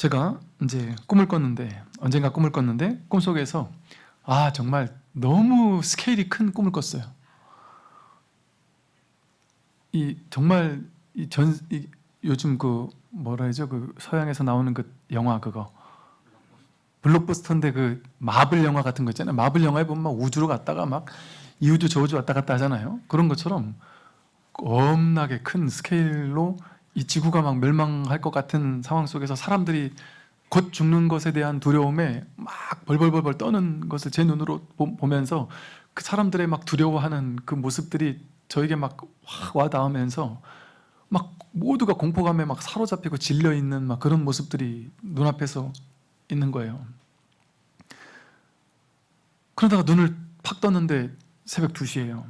제가 이제 꿈을 꿨는데 언젠가 꿈을 꿨는데 꿈속에서 아 정말 너무 스케일이 큰 꿈을 꿨어요. 이 정말 이 전 이, 요즘 그 뭐라 하죠 그 서양에서 나오는 그 영화 그거 블록버스터인데 그 마블 영화 같은 거 있잖아요. 마블 영화에 보면 막 우주로 갔다가 막 이 우주 저 우주 왔다 갔다 하잖아요. 그런 것처럼 겁나게 큰 스케일로 이 지구가 막 멸망할 것 같은 상황 속에서 사람들이 곧 죽는 것에 대한 두려움에 막 벌벌벌벌 떠는 것을 제 눈으로 보, 보면서 그 사람들의 막 두려워하는 그 모습들이 저에게 막확 와닿으면서 막 모두가 공포감에 막 사로잡히고 질려 있는 막 그런 모습들이 눈앞에서 있는 거예요. 그러다가 눈을 팍 떴는데 새벽 2시예요.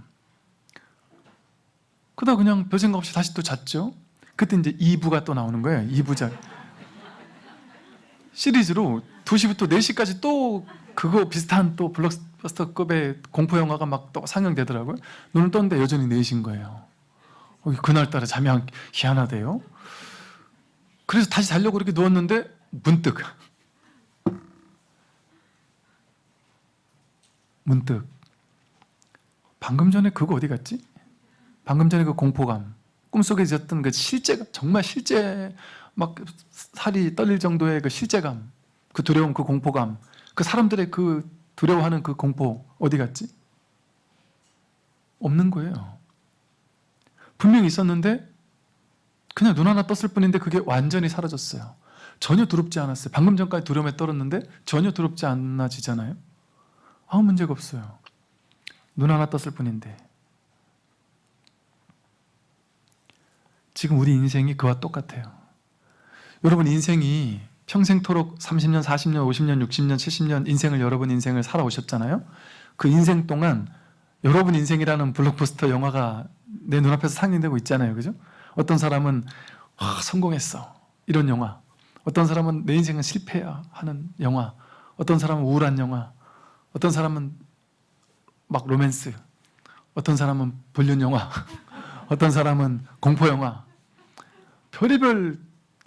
그러다 그냥 별 생각 없이 다시 또 잤죠. 그때 이제 2부가 또 나오는 거예요. 2부작. 시리즈로 2시부터 4시까지 또 그거 비슷한 또 블록버스터급의 공포 영화가 막 또 상영되더라고요. 눈을 떴는데 여전히 4시인 거예요. 어, 그날따라 잠이 안 희한하대요. 그래서 다시 자려고 이렇게 누웠는데 문득 문득 방금 전에 그거 어디 갔지? 방금 전에 그 공포감 꿈속에 있었던 그 실제 정말 실제 막 살이 떨릴 정도의 그 실제감 그 두려움 그 공포감 그 사람들의 그 두려워하는 그 공포 어디 갔지? 없는 거예요. 분명히 있었는데 그냥 눈 하나 떴을 뿐인데 그게 완전히 사라졌어요. 전혀 두렵지 않았어요. 방금 전까지 두려움에 떨었는데 전혀 두렵지 않아지잖아요. 아무 문제가 없어요. 눈 하나 떴을 뿐인데 지금 우리 인생이 그와 똑같아요. 여러분 인생이 평생토록 30년, 40년, 50년, 60년, 70년 인생을 여러분 인생을 살아오셨잖아요. 그 인생 동안 여러분 인생이라는 블록버스터 영화가 내 눈앞에서 상영되고 있잖아요. 그죠? 어떤 사람은 와, 성공했어. 이런 영화. 어떤 사람은 내 인생은 실패야. 하는 영화. 어떤 사람은 우울한 영화. 어떤 사람은 막 로맨스. 어떤 사람은 불륜 영화 어떤 사람은 공포 영화 별의별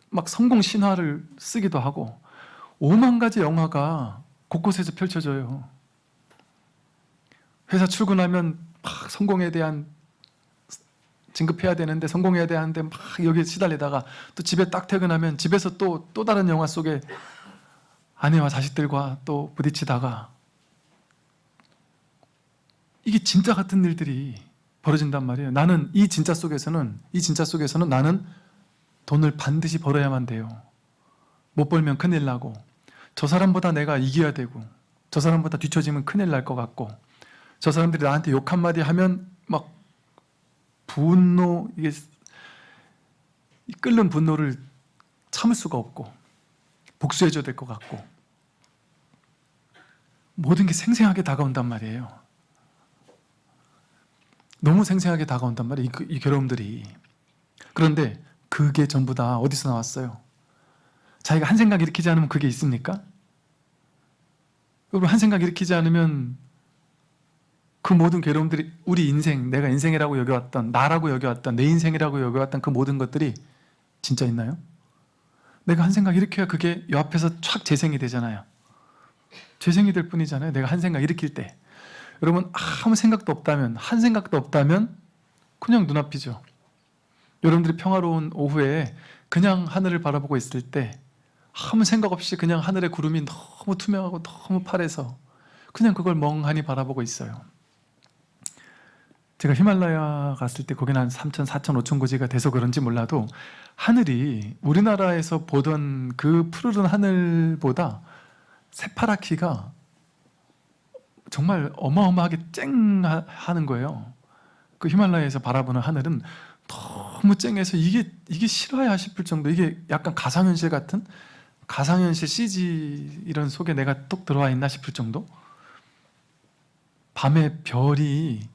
막 성공 신화를 쓰기도 하고 오만 가지 영화가 곳곳에서 펼쳐져요. 회사 출근하면 막 성공에 대한 진급해야 되는데 성공해야 되는데 막 여기에 시달리다가 또 집에 딱 퇴근하면 집에서 또 또 다른 영화 속에 아내와 자식들과 또 부딪히다가 이게 진짜 같은 일들이 벌어진단 말이에요. 나는 이 진짜 속에서는 이 진짜 속에서는 나는 돈을 반드시 벌어야만 돼요. 못 벌면 큰일 나고 저 사람보다 내가 이겨야 되고 저 사람보다 뒤처지면 큰일 날 것 같고 저 사람들이 나한테 욕 한마디 하면 막 분노 이게 끓는 분노를 참을 수가 없고 복수해줘야 될 것 같고 모든 게 생생하게 다가온단 말이에요 너무 생생하게 다가온단 말이에요 이, 이 괴로움들이 그런데 그게 전부 다 어디서 나왔어요? 자기가 한 생각 일으키지 않으면 그게 있습니까? 여러분 한 생각 일으키지 않으면 그 모든 괴로움들이 우리 인생, 내가 인생이라고 여겨왔던 나라고 여겨왔던 내 인생이라고 여겨왔던 그 모든 것들이 진짜 있나요? 내가 한 생각 일으켜야 그게 요 앞에서 촥 재생이 되잖아요 재생이 될 뿐이잖아요 내가 한 생각 일으킬 때 여러분 아무 생각도 없다면 한 생각도 없다면 그냥 눈앞이죠. 여러분들이 평화로운 오후에 그냥 하늘을 바라보고 있을 때 아무 생각 없이 그냥 하늘의 구름이 너무 투명하고 너무 파래서 그냥 그걸 멍하니 바라보고 있어요. 제가 히말라야 갔을 때 거기는 한 3천, 4천, 5천 고지가 돼서 그런지 몰라도 하늘이 우리나라에서 보던 그 푸르른 하늘보다 새파랗기가 정말 어마어마하게 쨍하는 거예요 그 히말라야에서 바라보는 하늘은 너무 쨍해서 이게 이게 실화야 싶을 정도 이게 약간 가상현실 같은 가상현실 CG 이런 속에 내가 뚝 들어와 있나 싶을 정도 밤에 별이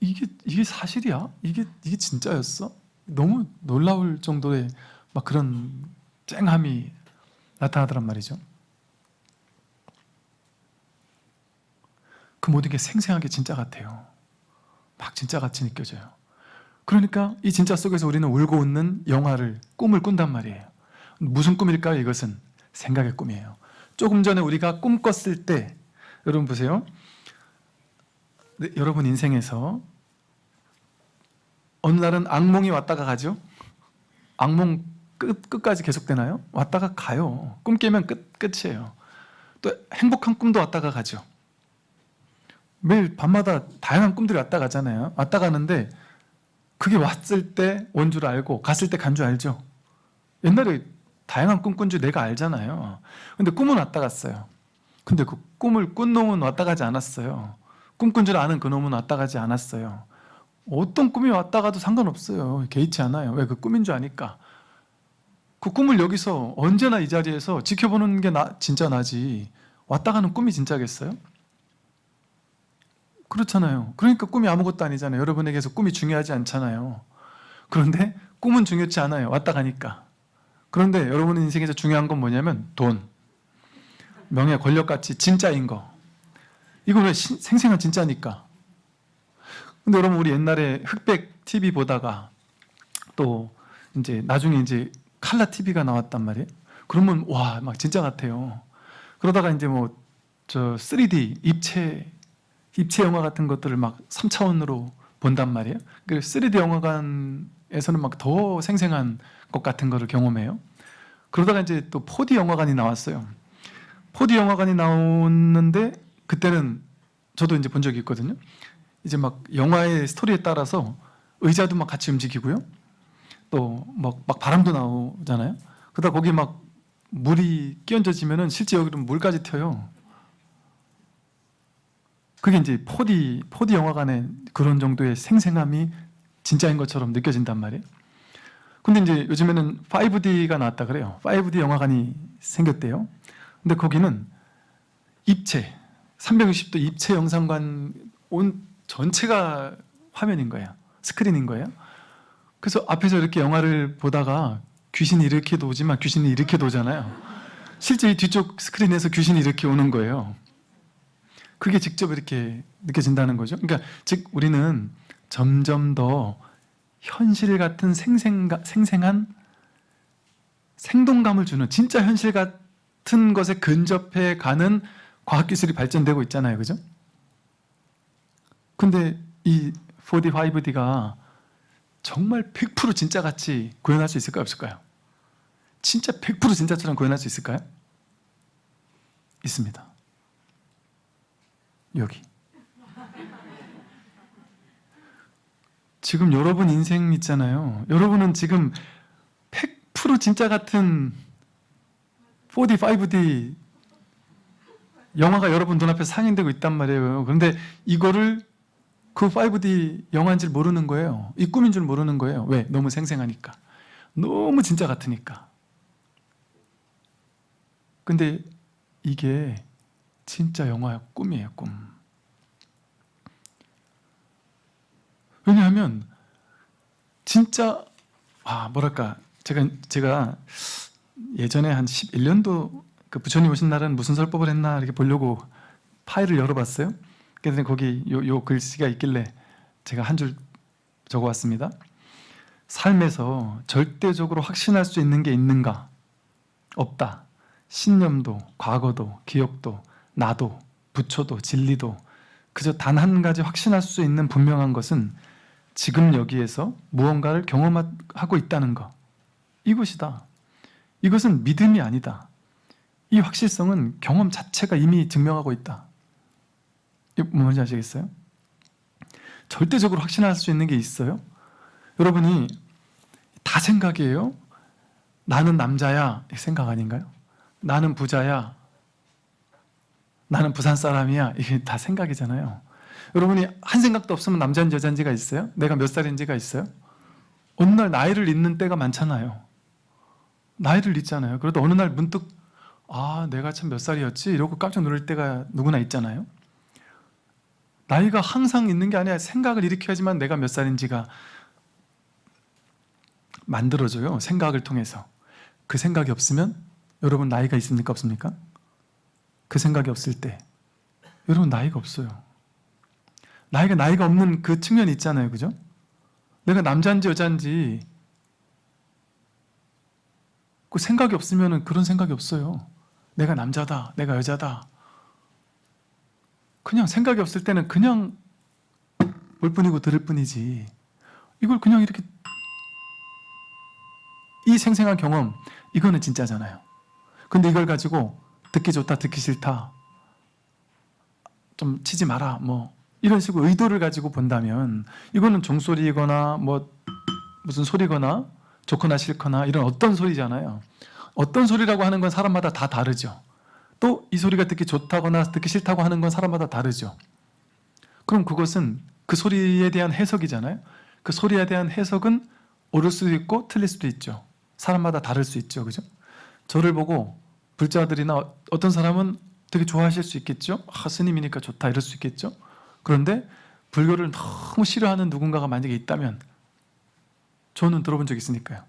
이게 이게 사실이야? 이게 이게 진짜였어? 너무 놀라울 정도의 막 그런 쨍함이 나타나더란 말이죠. 그 모든 게 생생하게 진짜 같아요. 막 진짜 같이 느껴져요. 그러니까 이 진짜 속에서 우리는 울고 웃는 영화를 꿈을 꾼단 말이에요. 무슨 꿈일까요? 이것은 생각의 꿈이에요. 조금 전에 우리가 꿈 꿨을 때 여러분 보세요. 네, 여러분 인생에서 어느 날은 악몽이 왔다가 가죠. 악몽 끝, 끝까지 계속되나요? 왔다가 가요. 꿈 깨면 끝, 끝이에요. 또 행복한 꿈도 왔다가 가죠. 매일 밤마다 다양한 꿈들이 왔다 가잖아요. 왔다 가는데 그게 왔을 때 온 줄 알고 갔을 때 간 줄 알죠. 옛날에 다양한 꿈 꾼 줄 내가 알잖아요. 근데 꿈은 왔다 갔어요. 근데 그 꿈을 꾼 놈은 왔다 가지 않았어요. 꿈꾼 줄 아는 그 놈은 왔다 가지 않았어요. 어떤 꿈이 왔다 가도 상관없어요. 개의치 않아요. 왜 그 꿈인 줄 아니까. 그 꿈을 여기서 언제나 이 자리에서 지켜보는 게 나, 진짜 나지. 왔다 가는 꿈이 진짜겠어요? 그렇잖아요. 그러니까 꿈이 아무것도 아니잖아요. 여러분에게서 꿈이 중요하지 않잖아요. 그런데 꿈은 중요치 않아요. 왔다 가니까. 그런데 여러분 인생에서 중요한 건 뭐냐면 돈, 명예, 권력같이 진짜인 거. 이거 왜 신- 생생한 진짜니까. 근데 여러분 우리 옛날에 흑백 TV 보다가 또 이제 나중에 이제 칼라 TV가 나왔단 말이에요. 그러면 와 막 진짜 같아요. 그러다가 이제 뭐 저 3D 입체 입체 영화 같은 것들을 막 3차원으로 본단 말이에요. 그 3D 영화관에서는 막 더 생생한 것 같은 거를 경험해요. 그러다가 이제 또 4D 영화관이 나왔어요. 4D 영화관이 나오는데 그때는 저도 이제 본 적이 있거든요. 이제 막 영화의 스토리에 따라서 의자도 막 같이 움직이고요. 또막 막 바람도 나오잖아요. 그러다 거기 막 물이 끼얹어지면은 실제 여기로 물까지 튀어요. 그게 이제 4D 4D 영화관의 그런 정도의 생생함이 진짜인 것처럼 느껴진단 말이에요. 근데 이제 요즘에는 5D가 나왔다 그래요. 5D 영화관이 생겼대요. 근데 거기는 입체 360도 입체 영상관 온 전체가 화면인 거예요. 스크린인 거예요. 그래서 앞에서 이렇게 영화를 보다가 귀신이 이렇게 도지만 귀신이 이렇게 도잖아요. 실제 이 뒤쪽 스크린에서 귀신이 이렇게 오는 거예요. 그게 직접 이렇게 느껴진다는 거죠. 그러니까 즉 우리는 점점 더 현실 같은 생생가, 생생한 생동감을 주는 진짜 현실 같은 것에 근접해 가는 과학기술이 발전되고 있잖아요. 그죠? 근데 이 4D, 5D가 정말 100% 진짜같이 구현할 수 있을까요? 없을까요? 진짜 100% 진짜처럼 구현할 수 있을까요? 있습니다. 여기. 지금 여러분 인생 있잖아요. 여러분은 지금 100% 진짜 같은 4D, 5D 영화가 여러분 눈앞에 상영되고 있단 말이에요. 그런데 이거를 그 5D 영화인 줄 모르는 거예요. 이 꿈인 줄 모르는 거예요. 왜? 너무 생생하니까. 너무 진짜 같으니까. 근데 이게 진짜 영화의 꿈이에요, 꿈. 왜냐하면 진짜 아 뭐랄까 제가 제가 예전에 한 11년도 그 부처님 오신 날은 무슨 설법을 했나 이렇게 보려고 파일을 열어봤어요. 그랬더니 거기 요, 요 글씨가 있길래 제가 한 줄 적어왔습니다. 삶에서 절대적으로 확신할 수 있는 게 있는가? 없다. 신념도, 과거도, 기억도, 나도, 부처도, 진리도 그저 단 한 가지 확신할 수 있는 분명한 것은 지금 여기에서 무언가를 경험하고 있다는 것. 이것이다. 이것은 믿음이 아니다. 이 확실성은 경험 자체가 이미 증명하고 있다. 뭔지 아시겠어요? 절대적으로 확신할 수 있는 게 있어요? 여러분이 다 생각이에요? 나는 남자야. 이 생각 아닌가요? 나는 부자야. 나는 부산 사람이야. 이게 다 생각이잖아요. 여러분이 한 생각도 없으면 남자인지 여자인지가 있어요? 내가 몇 살인지가 있어요? 어느 날 나이를 잊는 때가 많잖아요. 나이를 잊잖아요. 그래도 어느 날 문득 아 내가 참 몇 살이었지? 이러고 깜짝 놀랄 때가 누구나 있잖아요. 나이가 항상 있는 게 아니라 생각을 일으켜야지만 내가 몇 살인지가 만들어져요. 생각을 통해서. 그 생각이 없으면 여러분 나이가 있습니까? 없습니까? 그 생각이 없을 때 여러분 나이가 없어요. 나이가 나이가 없는 그 측면이 있잖아요. 그죠? 내가 남자인지 여자인지 그 생각이 없으면 그런 생각이 없어요. 내가 남자다, 내가 여자다. 그냥 생각이 없을 때는 그냥 볼 뿐이고 들을 뿐이지. 이걸 그냥 이렇게 이 생생한 경험 이거는 진짜잖아요. 근데 이걸 가지고 듣기 좋다, 듣기 싫다, 좀 치지 마라, 뭐 이런 식으로 의도를 가지고 본다면 이거는 종소리거나 뭐 무슨 소리거나 좋거나 싫거나 이런 어떤 소리잖아요. 어떤 소리라고 하는 건 사람마다 다 다르죠. 또 이 소리가 듣기 좋다거나 듣기 싫다고 하는 건 사람마다 다르죠. 그럼 그것은 그 소리에 대한 해석이잖아요. 그 소리에 대한 해석은 옳을 수도 있고 틀릴 수도 있죠. 사람마다 다를 수 있죠. 그죠? 저를 보고 불자들이나 어떤 사람은 되게 좋아하실 수 있겠죠. 아, 스님이니까 좋다 이럴 수 있겠죠. 그런데 불교를 너무 싫어하는 누군가가 만약에 있다면 저는 들어본 적 있으니까요.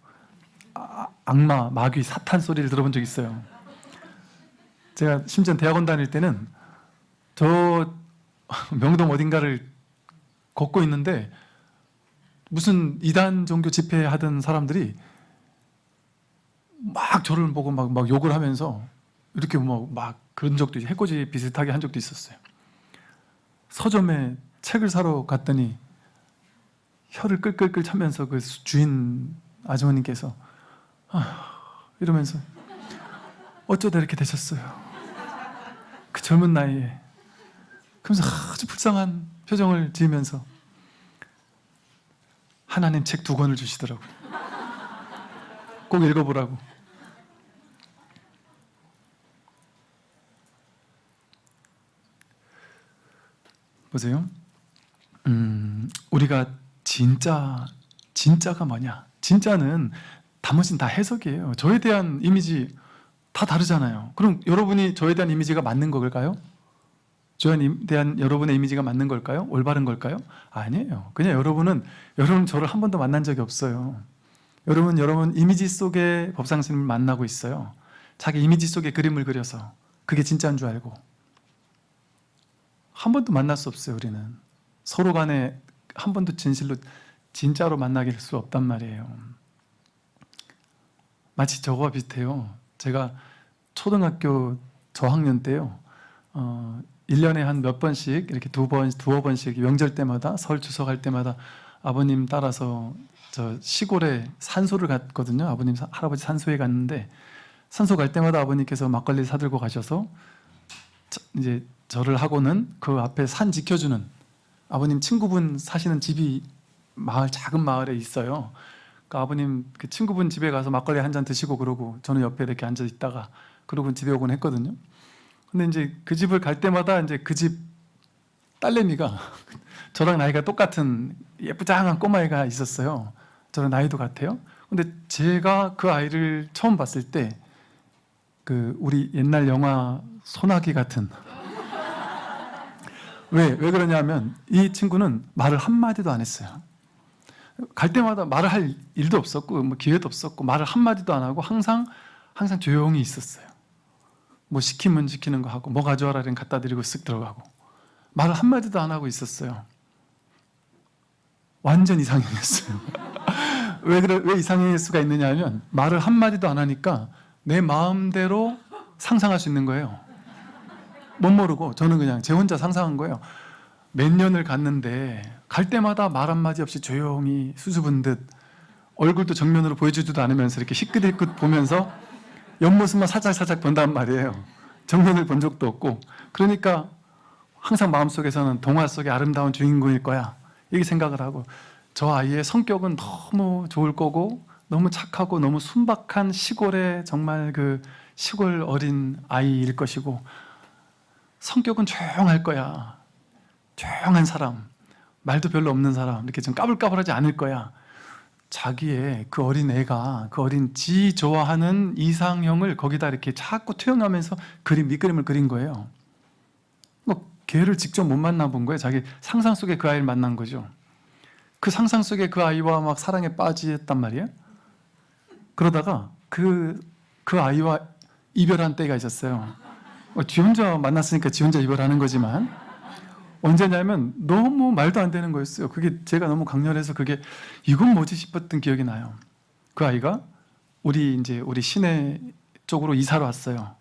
아, 악마, 마귀, 사탄 소리를 들어본 적 있어요. 제가 심지어 대학원 다닐 때는 저 명동 어딘가를 걷고 있는데 무슨 이단 종교 집회 하던 사람들이 막 저를 보고 막, 막 욕을 하면서 이렇게 뭐막 그런 적도 있- 해코지 비슷하게 한 적도 있었어요. 서점에 책을 사러 갔더니 혀를 끌끌끌 차면서 그 주인 아주머니께서 아, 이러면서 어쩌다 이렇게 되셨어요. 그 젊은 나이에 그러면서 아주 불쌍한 표정을 지으면서 하나님 책 두 권을 주시더라고요. 꼭 읽어보라고. 보세요. 음, 우리가 진짜 진짜가 뭐냐? 진짜는 나머지는 다 해석이에요. 저에 대한 이미지 다 다르잖아요. 그럼 여러분이 저에 대한 이미지가 맞는 걸까요? 저에 대한 여러분의 이미지가 맞는 걸까요? 올바른 걸까요? 아니에요. 그냥 여러분은 여러분 저를 한 번도 만난 적이 없어요. 여러분 여러분 이미지 속에 법상 스님을 만나고 있어요. 자기 이미지 속에 그림을 그려서 그게 진짜인 줄 알고 한 번도 만날 수 없어요. 우리는 서로 간에 한 번도 진실로 진짜로 만나길 수 없단 말이에요. 마치 저거와 비슷해요. 제가 초등학교 저학년 때요. 어, 1년에 한 몇 번씩 이렇게 두 번, 두어 번씩 명절 때마다 설 추석할 때마다 아버님 따라서 저 시골에 산소를 갔거든요. 아버님 사- 할아버지 산소에 갔는데 산소 갈 때마다 아버님께서 막걸리 사들고 가셔서 저- 이제 저를 하고는 그 앞에 산 지켜주는 아버님 친구분 사시는 집이 마을 작은 마을에 있어요. 그 아버님 그 친구분 집에 가서 막걸리 한 잔 드시고 그러고 저는 옆에 이렇게 앉아 있다가 그러고 집에 오곤 했거든요. 근데 이제 그 집을 갈 때마다 이제 그 집 딸내미가 저랑 나이가 똑같은 예쁘장한 꼬마애가 있었어요. 저랑 나이도 같아요. 근데 제가 그 아이를 처음 봤을 때 그 우리 옛날 영화 소나기 같은 왜, 왜 그러냐면 이 친구는 말을 한마디도 안 했어요. 갈 때마다 말을 할 일도 없었고 뭐 기회도 없었고 말을 한마디도 안 하고 항상 항상 조용히 있었어요. 뭐 시키면 시키는 거 하고 뭐 가져와라 그러면 갖다 드리고 쓱 들어가고 말을 한마디도 안 하고 있었어요. 완전 이상형이었어요. 왜 그래 왜 이상형일 수가 있느냐 하면 말을 한마디도 안 하니까 내 마음대로 상상할 수 있는 거예요. 못 모르고 저는 그냥 제 혼자 상상한 거예요. 몇 년을 갔는데 갈 때마다 말 한마디 없이 조용히 수줍은 듯 얼굴도 정면으로 보여주지도 않으면서 이렇게 희끗희끗 보면서 옆모습만 살짝살짝 본단 말이에요. 정면을 본 적도 없고 그러니까 항상 마음속에서는 동화 속의 아름다운 주인공일 거야 이렇게 생각을 하고 저 아이의 성격은 너무 좋을 거고 너무 착하고 너무 순박한 시골의 정말 그 시골 어린 아이일 것이고 성격은 조용할 거야. 조용한 사람 말도 별로 없는 사람 이렇게 좀 까불까불하지 않을 거야. 자기의 그 어린 애가 그 어린 지 좋아하는 이상형을 거기다 이렇게 자꾸 투영하면서 그림 밑그림을 그린 거예요. 뭐 걔를 직접 못 만나본 거예요. 자기 상상 속에 그 아이를 만난 거죠. 그 상상 속에 그 아이와 막 사랑에 빠지었단 말이에요. 그러다가 그, 그 아이와 이별한 때가 있었어요 어, 지 혼자 만났으니까 지 혼자 이별하는 거지만 언제냐면 너무 말도 안 되는 거였어요. 그게 제가 너무 강렬해서 그게 이건 뭐지 싶었던 기억이 나요. 그 아이가 우리 이제 우리 시내 쪽으로 이사를 왔어요.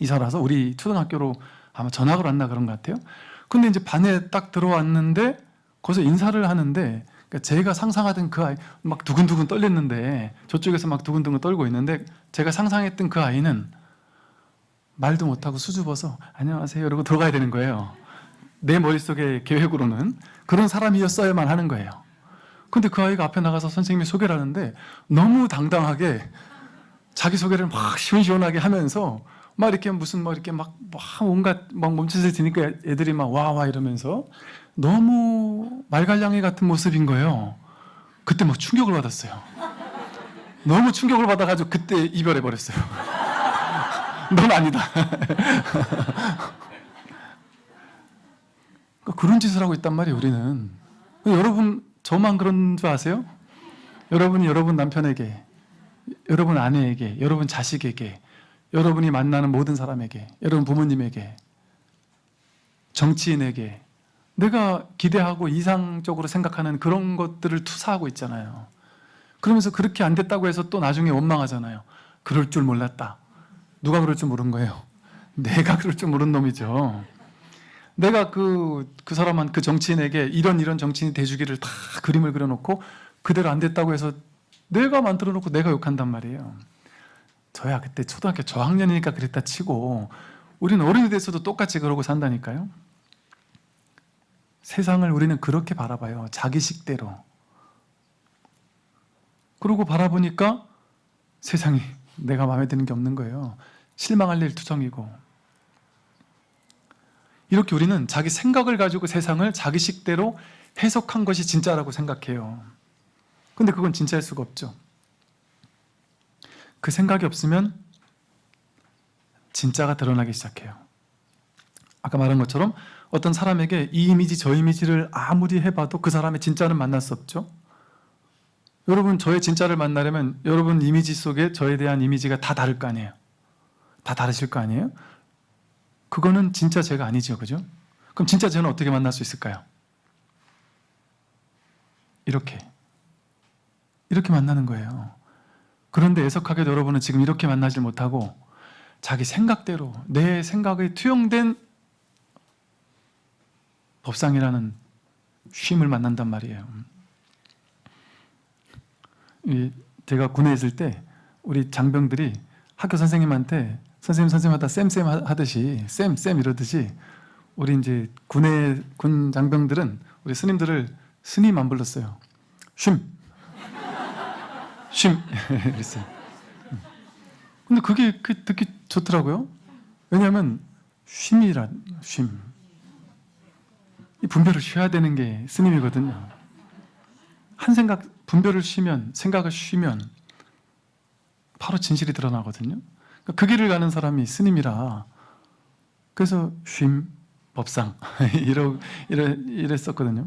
이사를 와서 우리 초등학교로 아마 전학을 왔나 그런 것 같아요. 근데 이제 반에 딱 들어왔는데 거기서 인사를 하는데 그러니까 제가 상상하던 그 아이 막 두근두근 떨렸는데 저쪽에서 막 두근두근 떨고 있는데 제가 상상했던 그 아이는 말도 못하고 수줍어서 안녕하세요 이러고 들어가야 되는 거예요. 내 머릿속의 계획으로는 그런 사람이었어야만 하는 거예요. 근데 그 아이가 앞에 나가서 선생님이 소개를 하는데 너무 당당하게 자기 소개를 막 시원시원하게 하면서 막 이렇게 무슨 막 이렇게 막, 막 온갖 막 몸짓을 지니까 애들이 막 와와 이러면서 너무 말갈량이 같은 모습인 거예요. 그때 막 충격을 받았어요. 너무 충격을 받아가지고 그때 이별해 버렸어요. 넌 아니다. 그러니까 그런 짓을 하고 있단 말이에요. 우리는 여러분 저만 그런 줄 아세요? 여러분이 여러분 남편에게, 여러분 아내에게, 여러분 자식에게, 여러분이 만나는 모든 사람에게, 여러분 부모님에게, 정치인에게 내가 기대하고 이상적으로 생각하는 그런 것들을 투사하고 있잖아요. 그러면서 그렇게 안 됐다고 해서 또 나중에 원망하잖아요. 그럴 줄 몰랐다. 누가 그럴 줄 모른 거예요? 내가 그럴 줄 모른 놈이죠. 내가 그, 그 사람한 그 정치인에게 이런 이런 정치인이 돼주기를 다 그림을 그려놓고 그대로 안 됐다고 해서 내가 만들어 놓고 내가 욕한단 말이에요. 저야 그때 초등학교 저학년이니까 그랬다 치고 우리는 어른이 돼서도 똑같이 그러고 산다니까요. 세상을 우리는 그렇게 바라봐요. 자기식대로. 그러고 바라보니까 세상이 내가 마음에 드는 게 없는 거예요. 실망할 일 투성이고. 이렇게 우리는 자기 생각을 가지고 세상을 자기식대로 해석한 것이 진짜라고 생각해요. 근데 그건 진짜일 수가 없죠. 그 생각이 없으면 진짜가 드러나기 시작해요. 아까 말한 것처럼 어떤 사람에게 이 이미지 저 이미지를 아무리 해봐도 그 사람의 진짜는 만날 수 없죠. 여러분 저의 진짜를 만나려면 여러분 이미지 속에 저에 대한 이미지가 다 다를 거 아니에요. 다 다르실 거 아니에요? 그거는 진짜 제가 아니죠. 그죠? 그럼 진짜 저는 어떻게 만날 수 있을까요? 이렇게. 이렇게 만나는 거예요. 그런데 애석하게도 여러분은 지금 이렇게 만나질 못하고 자기 생각대로 내 생각에 투영된 법상이라는 쉼을 만난단 말이에요. 제가 군에 있을 때 우리 장병들이 학교 선생님한테 선생님 선생님 하다 쌤쌤 하듯이 쌤쌤 이러듯이 우리 이제 군의 군 장병들은 우리 스님들을 스님 안 불렀어요. 쉼. 쉼. 그랬어요. 근데 그게 그 듣기 좋더라고요. 왜냐하면 쉼이란 쉼. 이 분별을 쉬어야 되는 게 스님이거든요. 한 생각 분별을 쉬면 생각을 쉬면 바로 진실이 드러나거든요. 그러니까 그 길을 가는 사람이 스님이라 그래서 쉼 법상 이러, 이래, 이랬었거든요.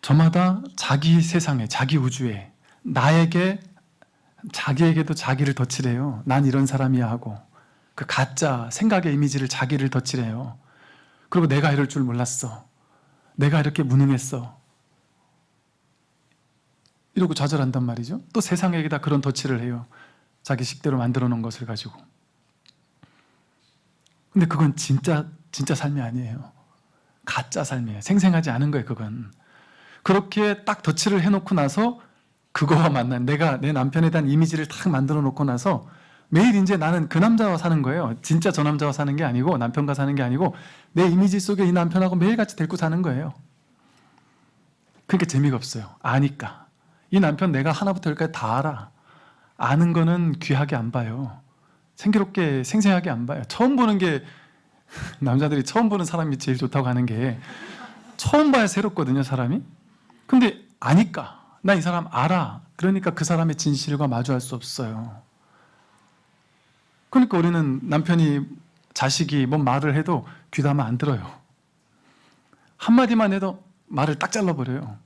저마다 자기 세상에 자기 우주에 나에게 자기에게도 자기를 덧칠해요. 난 이런 사람이야 하고 그 가짜 생각의 이미지를 자기를 덧칠해요. 그리고 내가 이럴 줄 몰랐어. 내가 이렇게 무능했어. 이러고 좌절한단 말이죠. 또 세상에게다 그런 덧칠을 해요. 자기 식대로 만들어 놓은 것을 가지고. 근데 그건 진짜 진짜 삶이 아니에요. 가짜 삶이에요. 생생하지 않은 거예요, 그건. 그렇게 딱 덧칠을 해 놓고 나서 그거와 만난 내가 내 남편에 대한 이미지를 딱 만들어 놓고 나서 매일 이제 나는 그 남자와 사는 거예요. 진짜 저 남자와 사는 게 아니고 남편과 사는 게 아니고 내 이미지 속에 이 남편하고 매일같이 데리고 사는 거예요. 그러니까 재미가 없어요. 아니까. 이 남편 내가 하나부터 열까지 다 알아. 아는 거는 귀하게 안 봐요. 생기롭게 생생하게 안 봐요. 처음 보는 게 남자들이 처음 보는 사람이 제일 좋다고 하는 게 처음 봐야 새롭거든요, 사람이. 근데 아니까. 나 이 사람 알아. 그러니까 그 사람의 진실과 마주할 수 없어요. 그러니까 우리는 남편이 자식이 뭔 말을 해도 귀담아 안 들어요. 한마디만 해도 말을 딱 잘라버려요.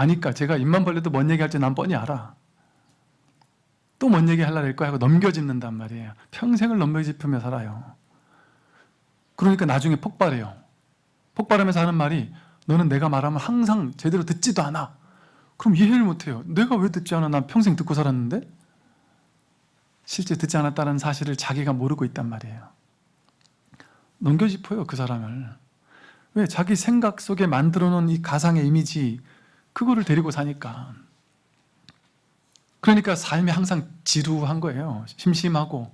아니까 제가 입만 벌려도 뭔 얘기할지 난 뻔히 알아. 또 뭔 얘기 하려고 할 거야 하고 넘겨짚는단 말이에요. 평생을 넘겨짚으며 살아요. 그러니까 나중에 폭발해요. 폭발하면서 하는 말이 너는 내가 말하면 항상 제대로 듣지도 않아. 그럼 이해를 못해요. 내가 왜 듣지 않아? 난 평생 듣고 살았는데 실제 듣지 않았다는 사실을 자기가 모르고 있단 말이에요. 넘겨 짚어요 그 사람을. 왜? 자기 생각 속에 만들어 놓은 이 가상의 이미지 그거를 데리고 사니까. 그러니까 삶이 항상 지루한 거예요. 심심하고.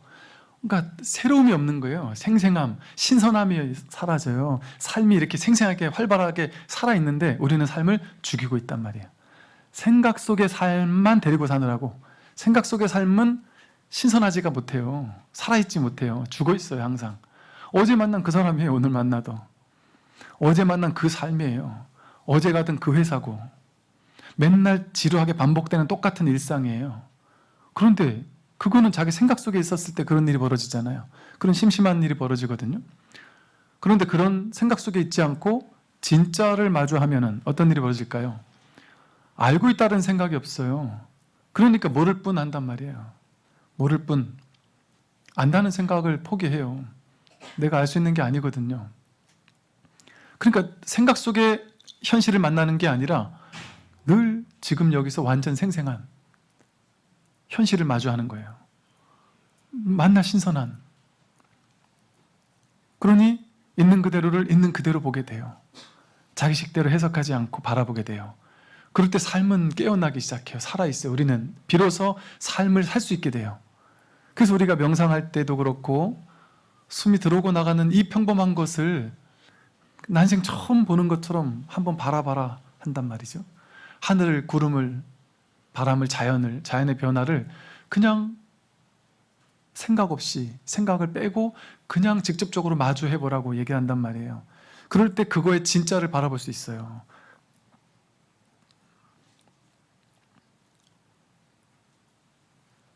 그러니까 새로움이 없는 거예요. 생생함, 신선함이 사라져요. 삶이 이렇게 생생하게 활발하게 살아있는데 우리는 삶을 죽이고 있단 말이에요. 생각 속의 삶만 데리고 사느라고 생각 속의 삶은 신선하지가 못해요. 살아있지 못해요. 죽어 있어요 항상. 어제 만난 그 사람이에요 오늘 만나도. 어제 만난 그 삶이에요. 어제 가던 그 회사고 맨날 지루하게 반복되는 똑같은 일상이에요. 그런데 그거는 자기 생각 속에 있었을 때 그런 일이 벌어지잖아요. 그런 심심한 일이 벌어지거든요. 그런데 그런 생각 속에 있지 않고 진짜를 마주하면 어떤 일이 벌어질까요? 알고 있다는 생각이 없어요. 그러니까 모를 뿐 한단 말이에요. 모를 뿐. 안다는 생각을 포기해요. 내가 알 수 있는 게 아니거든요. 그러니까 생각 속에 현실을 만나는 게 아니라 늘 지금 여기서 완전 생생한 현실을 마주하는 거예요. 만나 신선한. 그러니 있는 그대로를 있는 그대로 보게 돼요. 자기식대로 해석하지 않고 바라보게 돼요. 그럴 때 삶은 깨어나기 시작해요. 살아있어요. 우리는 비로소 삶을 살 수 있게 돼요. 그래서 우리가 명상할 때도 그렇고 숨이 들어오고 나가는 이 평범한 것을 난생 처음 보는 것처럼 한번 바라봐라 한단 말이죠. 하늘을, 구름을, 바람을, 자연을, 자연의 변화를 그냥 생각 없이 생각을 빼고 그냥 직접적으로 마주해보라고 얘기한단 말이에요. 그럴 때 그거의 진짜를 바라볼 수 있어요.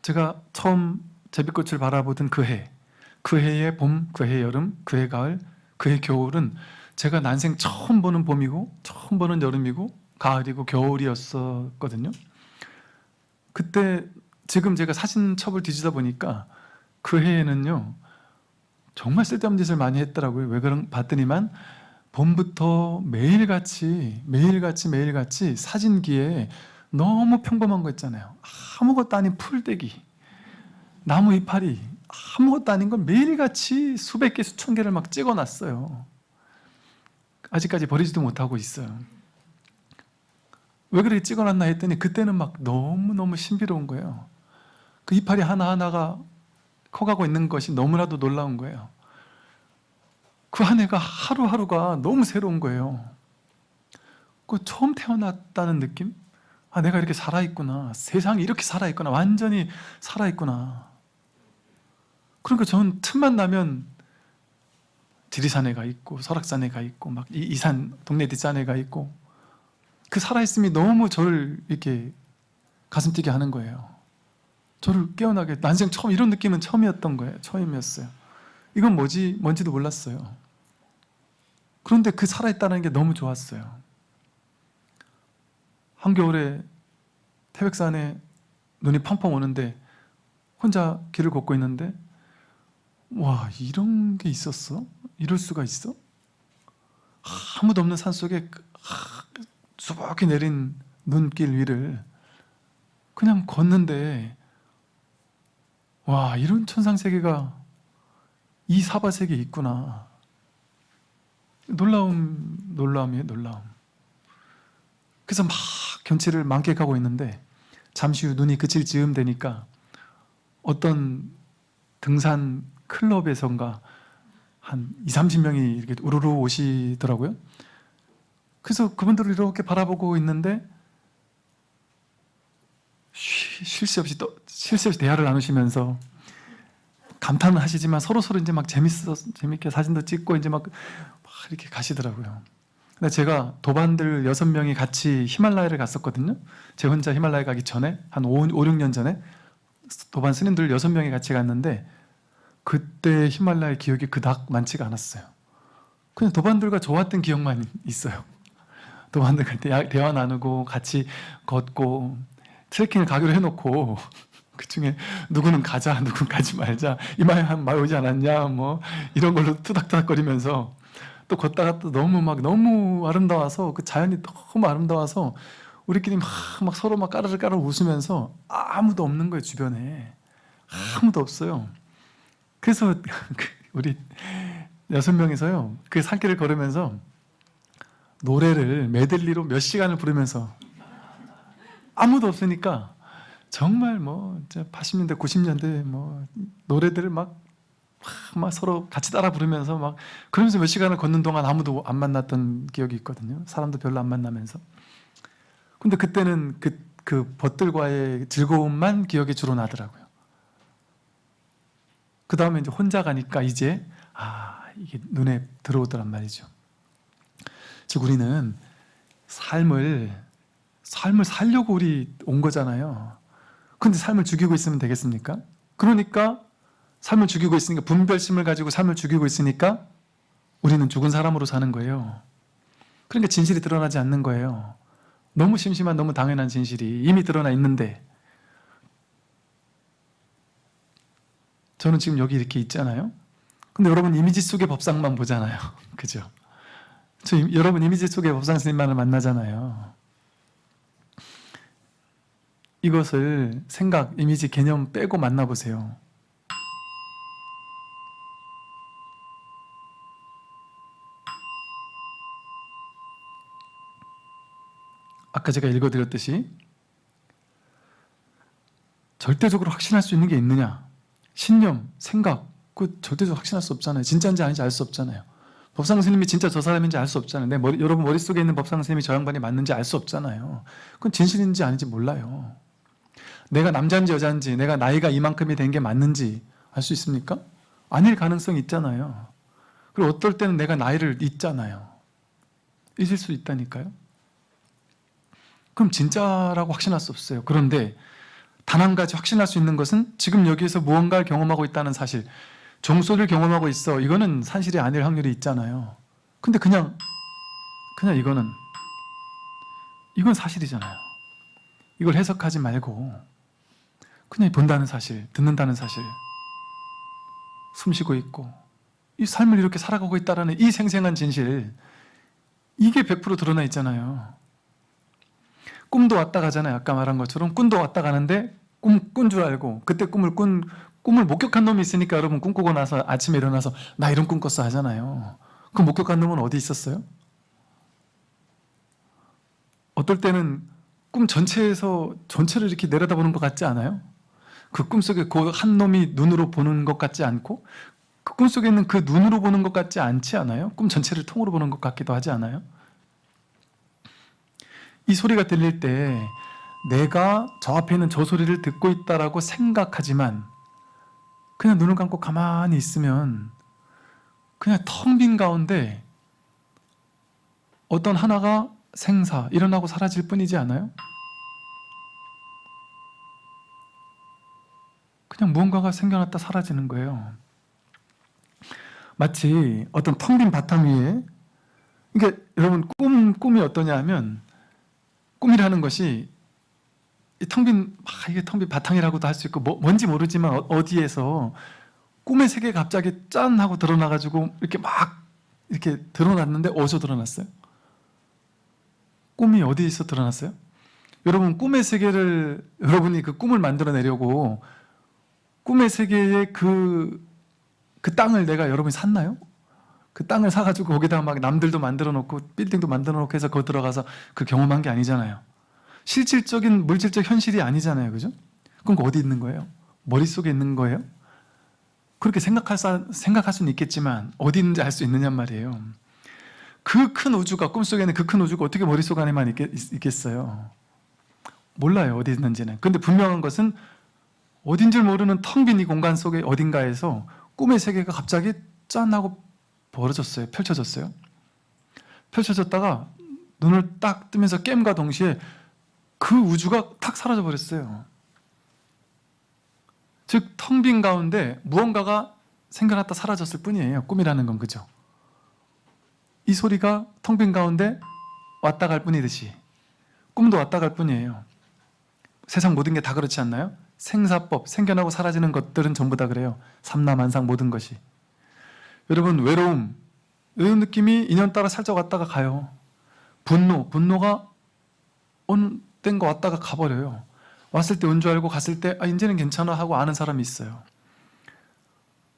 제가 처음 제비꽃을 바라보던 그 해, 그 해의 봄, 그 해의 여름, 그 해 가을, 그 해 겨울은 제가 난생 처음 보는 봄이고 처음 보는 여름이고 가을이고 겨울이었었거든요. 그때 지금 제가 사진첩을 뒤지다 보니까 그 해에는요 정말 쓸데없는 짓을 많이 했더라고요. 왜 그런 봤더니만 봄부터 매일같이 매일같이 매일같이 사진기에 너무 평범한 거 있잖아요. 아무것도 아닌 풀떼기, 나무 이파리, 아무것도 아닌 건 매일같이 수백 개, 수천 개를 막 찍어놨어요. 아직까지 버리지도 못하고 있어요. 왜 그렇게 찍어놨나 했더니 그때는 막 너무너무 신비로운 거예요. 그 이파리 하나하나가 커가고 있는 것이 너무나도 놀라운 거예요. 그 한 해가 하루하루가 너무 새로운 거예요. 그 처음 태어났다는 느낌? 아, 내가 이렇게 살아있구나. 세상이 이렇게 살아있구나. 완전히 살아있구나. 그러니까 저는 틈만 나면 지리산에 가 있고 설악산에 가 있고 막 이산 동네 뒷산에 가 있고 그 살아있음이 너무 저를 이렇게 가슴 뛰게 하는 거예요. 저를 깨어나게 난생 처음 이런 느낌은 처음이었던 거예요. 처음이었어요. 이건 뭐지 뭔지도 몰랐어요. 그런데 그 살아있다는 게 너무 좋았어요. 한겨울에 태백산에 눈이 펑펑 오는데 혼자 길을 걷고 있는데 와 이런 게 있었어? 이럴 수가 있어? 아무도 없는 산속에 수북히 내린 눈길 위를 그냥 걷는데 와 이런 천상세계가 이 사바세계에 있구나 놀라움 놀라움이에요 놀라움 그래서 막 견치를 만끽하고 있는데 잠시 후 눈이 그칠 즈음 되니까 어떤 등산 클럽에선가 한 2, 30명이 이렇게 우르르 오시더라고요. 그래서 그분들을 이렇게 바라보고 있는데 쉴 새 없이 또 쉴 새 없이 대화를 나누시면서 감탄은 하시지만 서로 서로 이제 막 재밌어 재밌게 사진도 찍고 이제 막, 막 이렇게 가시더라고요. 근데 제가 도반들 여섯 명이 같이 히말라야를 갔었거든요. 제 혼자 히말라야 가기 전에 한 5, 5 6년 전에 도반 스님들 여섯 명이 같이 갔는데 그때 히말라야 기억이 그닥 많지가 않았어요. 그냥 도반들과 좋았던 기억만 있어요. 도반들과 대화 나누고 같이 걷고 트레킹을 가기로 해놓고 그 중에 누구는 가자, 누구는 가지 말자, 이마에 한말 오지 않았냐, 뭐 이런 걸로 투닥투닥거리면서 또 걷다가 또 너무 막 너무 아름다워서 그 자연이 너무 아름다워서 우리끼리 막, 막 서로 막 까르르 까르르 웃으면서 아무도 없는 거예요 주변에 아무도 없어요. 그래서 그 우리 여섯 명이서요 그 산길을 걸으면서 노래를 메들리로 몇 시간을 부르면서 아무도 없으니까 정말 뭐 80년대 90년대 뭐 노래들을 막, 막, 막 서로 같이 따라 부르면서 막 그러면서 몇 시간을 걷는 동안 아무도 안 만났던 기억이 있거든요. 사람도 별로 안 만나면서. 근데 그때는 그, 그 벗들과의 즐거움만 기억에 주로 나더라고요. 그 다음에 이제 혼자 가니까 이제 아 이게 눈에 들어오더란 말이죠 즉 우리는 삶을 삶을 살려고 우리 온 거잖아요. 근데 삶을 죽이고 있으면 되겠습니까? 그러니까 삶을 죽이고 있으니까 분별심을 가지고 삶을 죽이고 있으니까 우리는 죽은 사람으로 사는 거예요. 그러니까 진실이 드러나지 않는 거예요. 너무 심심한 너무 당연한 진실이 이미 드러나 있는데 저는 지금 여기 이렇게 있잖아요. 근데 여러분 이미지 속의 법상만 보잖아요. 그죠? 저 이- 여러분 이미지 속의 법상 스님만을 만나잖아요. 이것을 생각, 이미지, 개념 빼고 만나보세요. 아까 제가 읽어드렸듯이 절대적으로 확신할 수 있는 게 있느냐? 신념, 생각. 그 절대적으로 확신할 수 없잖아요. 진짜인지 아닌지 알 수 없잖아요 법상 스님이 진짜 저 사람인지 알 수 없잖아요. 내 머리, 여러분 머릿속에 있는 법상 스님이 저 양반이 맞는지 알 수 없잖아요. 그건 진실인지 아닌지 몰라요. 내가 남자인지 여자인지 내가 나이가 이만큼이 된 게 맞는지 알 수 있습니까? 아닐 가능성이 있잖아요. 그리고 어떨 때는 내가 나이를 잊잖아요. 잊을 수 있다니까요. 그럼 진짜라고 확신할 수 없어요. 그런데 단 한 가지 확신할 수 있는 것은 지금 여기에서 무언가를 경험하고 있다는 사실 종소리를 경험하고 있어. 이거는 산실이 아닐 확률이 있잖아요. 근데 그냥 그냥 이거는 이건 사실이잖아요. 이걸 해석하지 말고 그냥 본다는 사실 듣는다는 사실 숨쉬고 있고 이 삶을 이렇게 살아가고 있다는 이 생생한 진실 이게 100% 드러나 있잖아요. 꿈도 왔다 가잖아요. 아까 말한 것처럼 꿈도 왔다 가는데 꿈 꾼 줄 알고 그때 꿈을 꾼 꿈을 목격한 놈이 있으니까 여러분 꿈꾸고 나서 아침에 일어나서 나 이런 꿈 꿨어 하잖아요 그 목격한 놈은 어디 있었어요? 어떨 때는 꿈 전체에서 전체를 이렇게 내려다보는 것 같지 않아요? 그 꿈속에 그 한 놈이 눈으로 보는 것 같지 않고 그 꿈속에 있는 그 눈으로 보는 것 같지 않지 않아요? 꿈 전체를 통으로 보는 것 같기도 하지 않아요? 이 소리가 들릴 때 내가 저 앞에 있는 저 소리를 듣고 있다라고 생각하지만 그냥 눈을 감고 가만히 있으면 그냥 텅 빈 가운데 어떤 하나가 생사, 일어나고 사라질 뿐이지 않아요? 그냥 무언가가 생겨났다 사라지는 거예요 마치 어떤 텅 빈 바탕 위에 그러니까 여러분 꿈, 꿈이 어떠냐 하면 꿈이라는 것이 텅빈 아, 이게 텅 빈 바탕이라고도 할 수 있고 뭐, 뭔지 모르지만 어, 어디에서 꿈의 세계 갑자기 짠 하고 드러나가지고 이렇게 막 이렇게 드러났는데 어디서 드러났어요? 꿈이 어디에서 드러났어요? 여러분 꿈의 세계를 여러분이 그 꿈을 만들어내려고 꿈의 세계의 그, 그 땅을 내가 여러분이 샀나요? 그 땅을 사가지고 거기다가 막 남들도 만들어 놓고 빌딩도 만들어 놓고 해서 거기 들어가서 그 경험한 게 아니잖아요 실질적인 물질적 현실이 아니잖아요 그죠? 그럼 그 어디 있는 거예요? 머릿속에 있는 거예요? 그렇게 생각할, 사, 생각할 수는 있겠지만 어디 있는지 알 수 있느냐 말이에요 그 큰 우주가 꿈속에 있는 그 큰 우주가 어떻게 머릿속 안에만 있겠, 있겠어요 몰라요 어디 있는지는 근데 분명한 것은 어딘 줄 모르는 텅 빈 이 공간 속에 어딘가에서 꿈의 세계가 갑자기 짠 하고 벌어졌어요 펼쳐졌어요 펼쳐졌다가 눈을 딱 뜨면서 깸과 동시에 그 우주가 탁 사라져 버렸어요. 즉 텅 빈 가운데 무언가가 생겨났다 사라졌을 뿐이에요. 꿈이라는 건 그죠? 이 소리가 텅 빈 가운데 왔다 갈 뿐이듯이 꿈도 왔다 갈 뿐이에요. 세상 모든 게 다 그렇지 않나요? 생사법, 생겨나고 사라지는 것들은 전부 다 그래요. 삼라만상 모든 것이. 여러분 외로움 이런 느낌이 인연 따라 살짝 왔다가 가요. 분노, 분노가 온 된 거 왔다가 가버려요. 왔을 때 온 줄 알고 갔을 때 아, 이제는 괜찮아 하고 아는 사람이 있어요.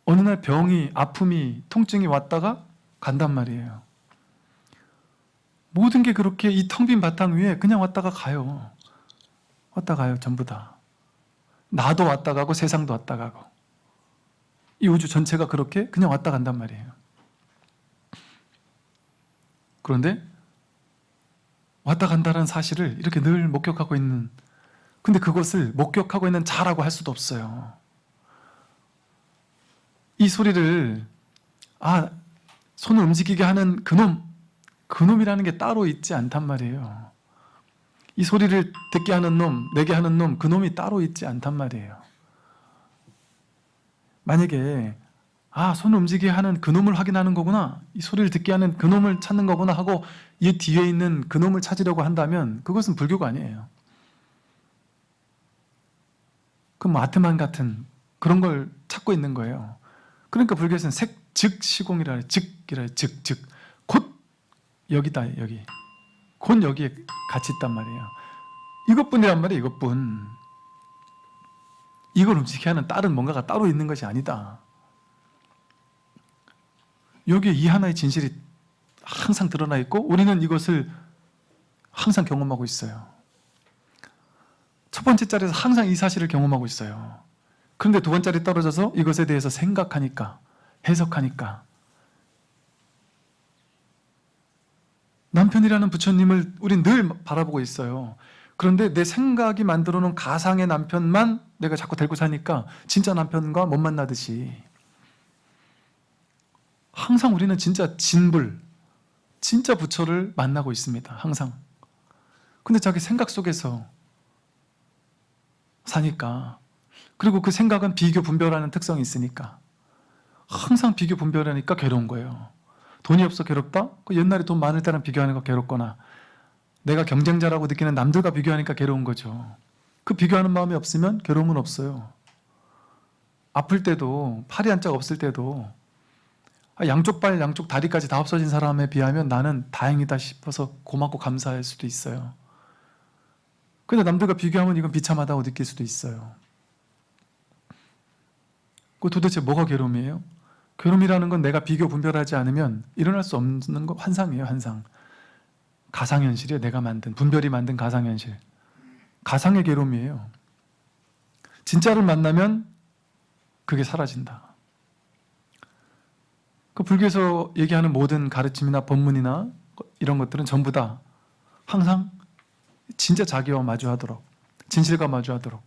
어느 날 병이 아픔이 통증이 왔다가 간단 말이에요. 모든 게 그렇게 이 텅 빈 바탕 위에 그냥 왔다가 가요. 왔다 가요 전부 다. 나도 왔다 가고 세상도 왔다 가고 이 우주 전체가 그렇게 그냥 왔다 간단 말이에요. 그런데 왔다 간다는 사실을 이렇게 늘 목격하고 있는 근데 그것을 목격하고 있는 자라고 할 수도 없어요. 이 소리를 아 손을 움직이게 하는 그놈 그놈이라는 게 따로 있지 않단 말이에요. 이 소리를 듣게 하는 놈, 내게 하는 놈, 그놈이 따로 있지 않단 말이에요. 만약에 아, 손을 움직이게 하는 그놈을 확인하는 거구나. 이 소리를 듣게 하는 그놈을 찾는 거구나 하고 이 뒤에 있는 그놈을 찾으려고 한다면 그것은 불교가 아니에요. 그럼 뭐 아트만 같은 그런 걸 찾고 있는 거예요. 그러니까 불교에서는 색, 즉, 시공이라 해 즉이라 해 즉, 즉. 곧 여기다, 여기. 곧 여기에 같이 있단 말이에요. 이것뿐이란 말이에요, 이것뿐. 이걸 움직이게 하는 다른 뭔가가 따로 있는 것이 아니다. 여기에 이 하나의 진실이 항상 드러나 있고 우리는 이것을 항상 경험하고 있어요. 첫 번째 자리에서 항상 이 사실을 경험하고 있어요. 그런데 두 번째 자리 떨어져서 이것에 대해서 생각하니까 해석하니까 남편이라는 부처님을 우린 늘 바라보고 있어요. 그런데 내 생각이 만들어 놓은 가상의 남편만 내가 자꾸 데리고 사니까 진짜 남편과 못 만나듯이 항상 우리는 진짜 진불, 진짜 부처를 만나고 있습니다. 항상. 근데 자기 생각 속에서 사니까 그리고 그 생각은 비교 분별하는 특성이 있으니까 항상 비교 분별하니까 괴로운 거예요. 돈이 없어 괴롭다? 그 옛날에 돈 많을 때랑 비교하는 거 괴롭거나 내가 경쟁자라고 느끼는 남들과 비교하니까 괴로운 거죠. 그 비교하는 마음이 없으면 괴로움은 없어요. 아플 때도 팔이 한 짝 없을 때도 아, 양쪽 발, 양쪽 다리까지 다 없어진 사람에 비하면 나는 다행이다 싶어서 고맙고 감사할 수도 있어요. 근데 남들과 비교하면 이건 비참하다고 느낄 수도 있어요. 그 도대체 뭐가 괴로움이에요? 괴로움이라는 건 내가 비교 분별하지 않으면 일어날 수 없는 거 환상이에요, 환상. 가상현실이에요, 내가 만든, 분별이 만든 가상현실. 가상의 괴로움이에요. 진짜를 만나면 그게 사라진다. 그 불교에서 얘기하는 모든 가르침이나 법문이나 이런 것들은 전부 다 항상 진짜 자기와 마주하도록 진실과 마주하도록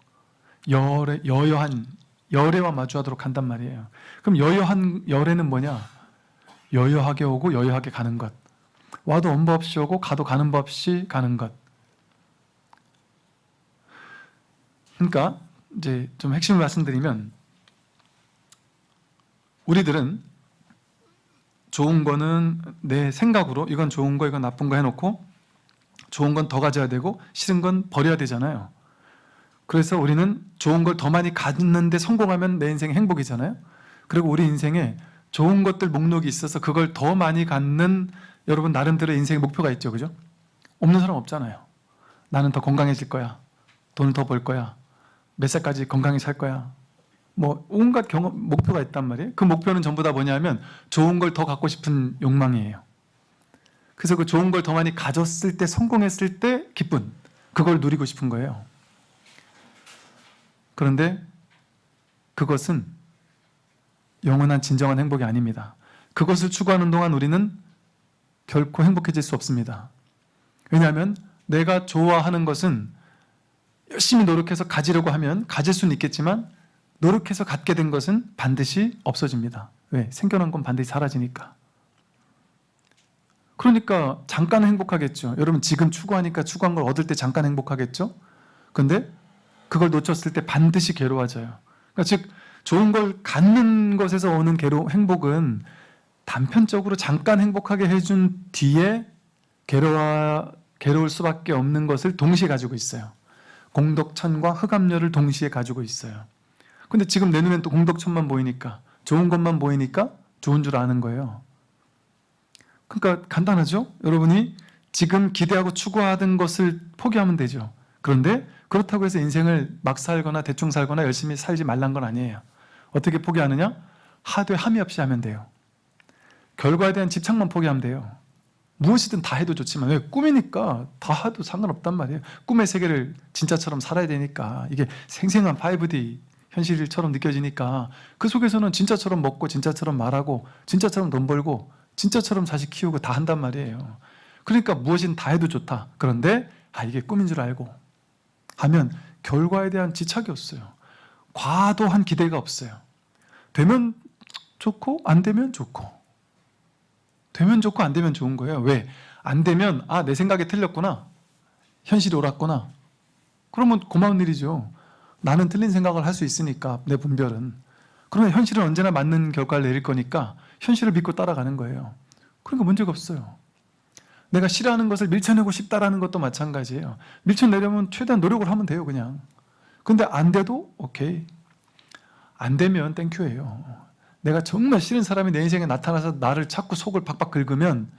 열애, 여여한 열애와 마주하도록 한단 말이에요. 그럼 여여한 열애는 뭐냐? 여여하게 오고 여여하게 가는 것. 와도 온 법 없이 오고 가도 가는 법 없이 가는 것. 그러니까 이제 좀 핵심을 말씀드리면 우리들은 좋은 거는 내 생각으로 이건 좋은 거 이건 나쁜 거 해놓고 좋은 건 더 가져야 되고 싫은 건 버려야 되잖아요. 그래서 우리는 좋은 걸 더 많이 갖는데 성공하면 내 인생 행복이잖아요. 그리고 우리 인생에 좋은 것들 목록이 있어서 그걸 더 많이 갖는 여러분 나름대로 인생의 목표가 있죠. 그죠? 없는 사람 없잖아요. 나는 더 건강해질 거야. 돈을 더 벌 거야. 몇 살까지 건강히 살 거야. 뭐 온갖 경험 목표가 있단 말이에요. 그 목표는 전부 다 뭐냐면 좋은 걸 더 갖고 싶은 욕망이에요. 그래서 그 좋은 걸 더 많이 가졌을 때 성공했을 때 기쁜 그걸 누리고 싶은 거예요. 그런데 그것은 영원한 진정한 행복이 아닙니다. 그것을 추구하는 동안 우리는 결코 행복해질 수 없습니다. 왜냐하면 내가 좋아하는 것은 열심히 노력해서 가지려고 하면 가질 수는 있겠지만 노력해서 갖게 된 것은 반드시 없어집니다. 왜? 생겨난 건 반드시 사라지니까. 그러니까 잠깐 행복하겠죠. 여러분 지금 추구하니까 추구한 걸 얻을 때 잠깐 행복하겠죠. 근데 그걸 놓쳤을 때 반드시 괴로워져요. 그러니까 즉 좋은 걸 갖는 것에서 오는 괴로 행복은 단편적으로 잠깐 행복하게 해준 뒤에 괴로워 괴로울 수밖에 없는 것을 동시에 가지고 있어요. 공덕천과 흑암열을 동시에 가지고 있어요. 근데 지금 내 눈엔 또 공덕천만 보이니까 좋은 것만 보이니까 좋은 줄 아는 거예요. 그러니까 간단하죠? 여러분이 지금 기대하고 추구하던 것을 포기하면 되죠. 그런데 그렇다고 해서 인생을 막 살거나 대충 살거나 열심히 살지 말란 건 아니에요. 어떻게 포기하느냐? 하되 함이 없이 하면 돼요. 결과에 대한 집착만 포기하면 돼요. 무엇이든 다 해도 좋지만 왜 꿈이니까 다 해도 상관없단 말이에요. 꿈의 세계를 진짜처럼 살아야 되니까 이게 생생한 5D 현실처럼 느껴지니까 그 속에서는 진짜처럼 먹고 진짜처럼 말하고 진짜처럼 돈 벌고 진짜처럼 자식 키우고 다 한단 말이에요. 그러니까 무엇이든 다 해도 좋다. 그런데 아 이게 꿈인 줄 알고 하면 결과에 대한 지착이 없어요. 과도한 기대가 없어요. 되면 좋고 안 되면 좋고 되면 좋고 안 되면 좋은 거예요. 왜? 안 되면 아 내 생각이 틀렸구나. 현실이 옳았구나. 그러면 고마운 일이죠. 나는 틀린 생각을 할 수 있으니까 내 분별은. 그러면 현실은 언제나 맞는 결과를 내릴 거니까 현실을 믿고 따라가는 거예요. 그러니까 문제가 없어요. 내가 싫어하는 것을 밀쳐내고 싶다라는 것도 마찬가지예요. 밀쳐내려면 최대한 노력을 하면 돼요, 그냥. 근데 안 돼도 오케이. 안 되면 땡큐예요. 내가 정말 싫은 사람이 내 인생에 나타나서 나를 자꾸 속을 박박 긁으면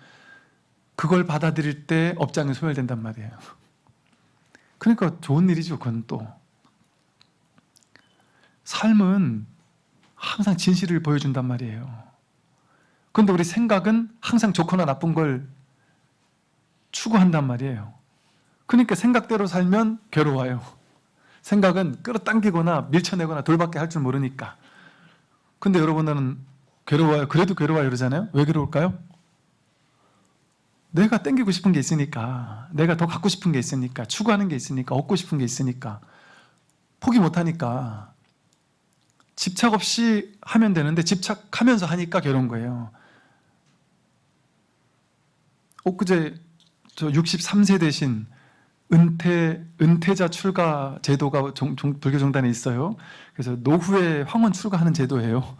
그걸 받아들일 때 업장이 소멸된단 말이에요. 그러니까 좋은 일이죠, 그건 또. 삶은 항상 진실을 보여준단 말이에요. 그런데 우리 생각은 항상 좋거나 나쁜 걸 추구한단 말이에요. 그러니까 생각대로 살면 괴로워요. 생각은 끌어당기거나 밀쳐내거나 돌밖에 할 줄 모르니까. 근데 여러분은 괴로워요. 그래도 괴로워요 그러잖아요. 왜 괴로울까요? 내가 땡기고 싶은 게 있으니까 내가 더 갖고 싶은 게 있으니까 추구하는 게 있으니까 얻고 싶은 게 있으니까 포기 못하니까 집착 없이 하면 되는데 집착하면서 하니까 괴로운 거예요. 엊그제 저 63세 대신 은퇴, 은퇴자 출가 제도가 종, 종, 불교정단에 있어요. 그래서 노후에 황혼 출가하는 제도예요.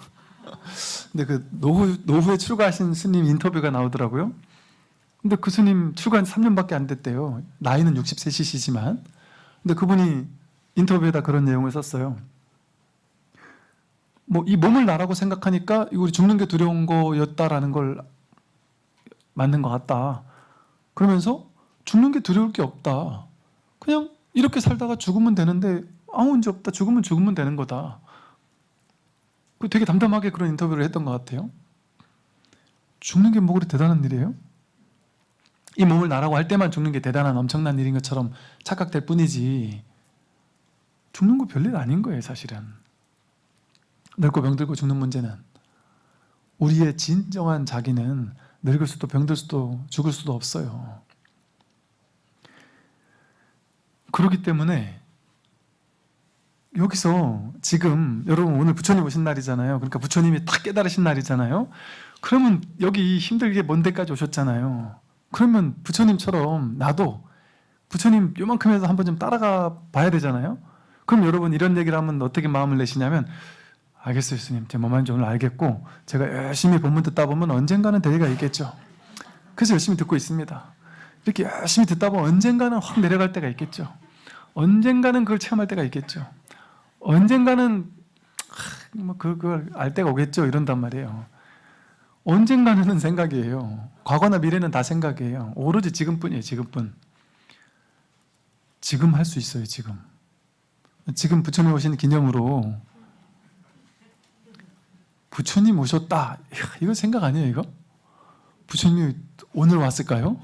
근데 그 노후, 노후에 출가하신 스님 인터뷰가 나오더라고요. 근데 그 스님 출가한 3년밖에 안 됐대요. 나이는 60세시지만. 근데 그분이 인터뷰에다 그런 내용을 썼어요. 뭐 이 몸을 나라고 생각하니까 우리 죽는 게 두려운 거였다라는 걸 맞는 것 같다. 그러면서 죽는 게 두려울 게 없다. 그냥 이렇게 살다가 죽으면 되는데 아무 문제 없다. 죽으면 죽으면 되는 거다. 그 되게 담담하게 그런 인터뷰를 했던 것 같아요. 죽는 게 뭐 그리 대단한 일이에요? 이 몸을 나라고 할 때만 죽는 게 대단한 엄청난 일인 것처럼 착각될 뿐이지 죽는 거 별일 아닌 거예요 사실은 늙고 병들고 죽는 문제는 우리의 진정한 자기는 늙을 수도 병들 수도 죽을 수도 없어요 그렇기 때문에 여기서 지금 여러분 오늘 부처님 오신 날이잖아요. 그러니까 부처님이 딱 깨달으신 날이잖아요. 그러면 여기 힘들게 먼 데까지 오셨잖아요. 그러면 부처님처럼 나도 부처님 요만큼 해서 한번 좀 따라가 봐야 되잖아요. 그럼 여러분 이런 얘기를 하면 어떻게 마음을 내시냐면 알겠어요 스님 제 몸만 좀 알겠고 제가 열심히 본문 듣다 보면 언젠가는 대리가 있겠죠. 그래서 열심히 듣고 있습니다. 이렇게 열심히 듣다 보면 언젠가는 확 내려갈 때가 있겠죠. 언젠가는 그걸 체험할 때가 있겠죠. 언젠가는 뭐 그걸 알 때가 오겠죠. 이런단 말이에요. 언젠가는 생각이에요. 과거나 미래는 다 생각이에요. 오로지 지금뿐이에요. 지금뿐. 지금 할 수 있어요. 지금. 지금 부처님 오신 기념으로 부처님 오셨다. 이거 생각 아니에요, 이거? 부처님이 오늘 왔을까요?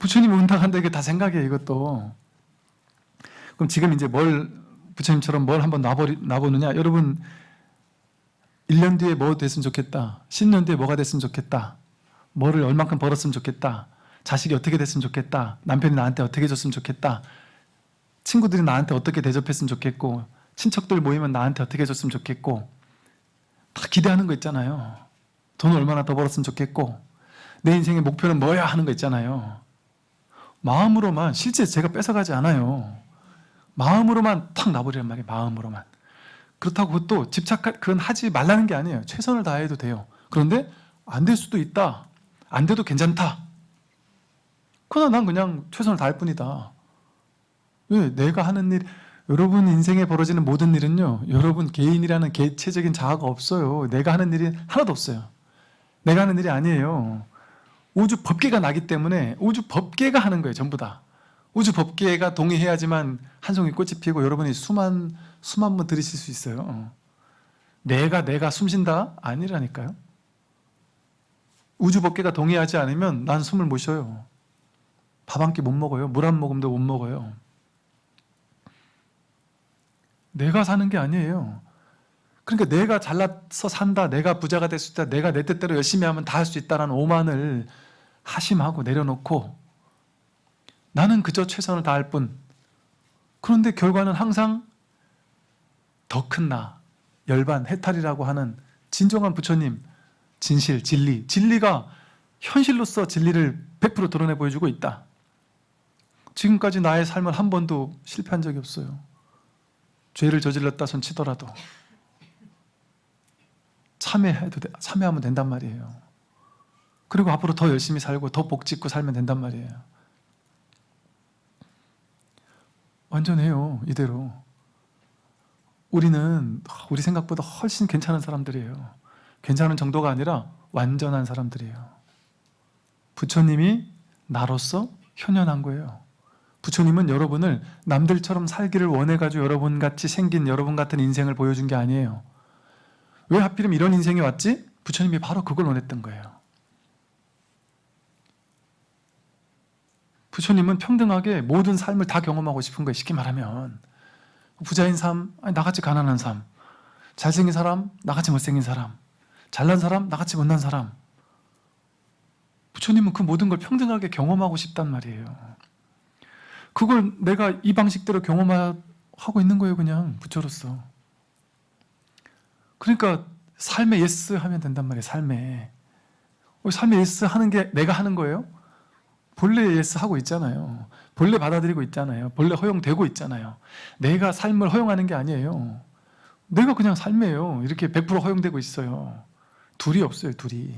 부처님 온다 간다 이게 다 생각이에요 이것도. 그럼 지금 이제 뭘 부처님처럼 뭘 한번 놔버리, 놔보느냐? 여러분 1년 뒤에 뭐 됐으면 좋겠다. 10년 뒤에 뭐가 됐으면 좋겠다. 뭐를 얼만큼 벌었으면 좋겠다. 자식이 어떻게 됐으면 좋겠다. 남편이 나한테 어떻게 해줬으면 좋겠다. 친구들이 나한테 어떻게 대접했으면 좋겠고 친척들 모이면 나한테 어떻게 해줬으면 좋겠고 다 기대하는 거 있잖아요 돈 얼마나 더 벌었으면 좋겠고 내 인생의 목표는 뭐야 하는 거 있잖아요 마음으로만 실제 제가 뺏어가지 않아요. 마음으로만 탁 놔버리란 말이에요. 마음으로만. 그렇다고 또 집착 그건 하지 말라는 게 아니에요. 최선을 다해도 돼요. 그런데 안 될 수도 있다. 안 돼도 괜찮다. 그러나 난 그냥 최선을 다할 뿐이다. 왜? 내가 하는 일, 여러분 인생에 벌어지는 모든 일은요, 여러분 개인이라는 개체적인 자아가 없어요. 내가 하는 일이 하나도 없어요. 내가 하는 일이 아니에요. 우주 법계가 나기 때문에 우주 법계가 하는 거예요. 전부 다. 우주 법계가 동의해야지만 한 송이 꽃이 피고 여러분이 수만 수만 번 들으실 수 있어요. 어. 내가 내가 숨쉰다 아니라니까요. 우주 법계가 동의하지 않으면 난 숨을 못 쉬어요. 밥 한 끼 못 먹어요. 물 한 모금도 못 먹어요. 내가 사는 게 아니에요. 그러니까 내가 잘나서 산다, 내가 부자가 될 수 있다, 내가 내 뜻대로 열심히 하면 다 할 수 있다라는 오만을 하심하고 내려놓고 나는 그저 최선을 다할 뿐. 그런데 결과는 항상 더 큰 나, 열반, 해탈이라고 하는 진정한 부처님, 진실, 진리, 진리가 현실로서 진리를 100% 드러내 보여주고 있다. 지금까지 나의 삶은 한 번도 실패한 적이 없어요. 죄를 저질렀다 손 치더라도 참회해도 돼- 참회하면 된단 말이에요. 그리고 앞으로 더 열심히 살고 더 복짓고 살면 된단 말이에요. 완전해요 이대로. 우리는 우리 생각보다 훨씬 괜찮은 사람들이에요. 괜찮은 정도가 아니라 완전한 사람들이에요. 부처님이 나로서 현현한 거예요. 부처님은 여러분을 남들처럼 살기를 원해가지고 여러분 같이 생긴 여러분 같은 인생을 보여준 게 아니에요. 왜 하필이면 이런 인생이 왔지? 부처님이 바로 그걸 원했던 거예요. 부처님은 평등하게 모든 삶을 다 경험하고 싶은 거예요. 쉽게 말하면 부자인 삶, 나같이 가난한 삶, 잘생긴 사람, 나같이 못생긴 사람, 잘난 사람, 나같이 못난 사람. 부처님은 그 모든 걸 평등하게 경험하고 싶단 말이에요. 그걸 내가 이 방식대로 경험하고 있는 거예요, 그냥 부처로서. 그러니까 삶에 yes 하면 된단 말이에요, 삶에. 어, 삶에 yes 하는 게 내가 하는 거예요? 본래 yes 하고 있잖아요. 본래 받아들이고 있잖아요. 본래 허용되고 있잖아요. 내가 삶을 허용하는 게 아니에요. 내가 그냥 삶이에요. 이렇게 100% 허용되고 있어요. 둘이 없어요, 둘이.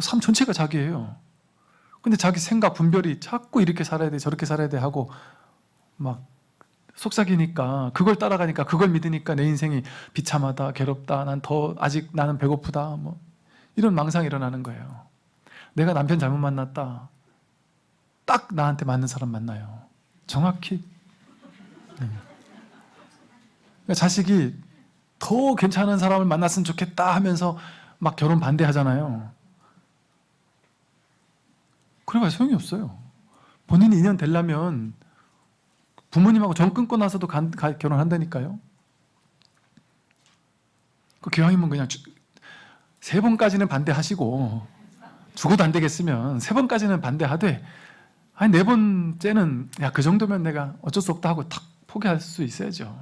삶 전체가 자기예요. 근데 자기 생각, 분별이 자꾸 이렇게 살아야 돼, 저렇게 살아야 돼 하고 막 속삭이니까 그걸 따라가니까 그걸 믿으니까 내 인생이 비참하다, 괴롭다, 난 더 아직 나는 배고프다, 뭐 이런 망상이 일어나는 거예요. 내가 남편 잘못 만났다. 딱 나한테 맞는 사람 만나요. 정확히. 네. 그러니까 자식이 더 괜찮은 사람을 만났으면 좋겠다 하면서 막 결혼 반대하잖아요. 그래봐야 소용이 없어요. 본인이 인연 되려면 부모님하고 정 끊고 나서도 간- 가- 결혼한다니까요. 그 기왕이면 그냥 주- 세 번까지는 반대하시고 죽어도 안 되겠으면 세 번까지는 반대하되 아니 네 번째는 야 그 정도면 내가 어쩔 수 없다 하고 탁 포기할 수 있어야죠.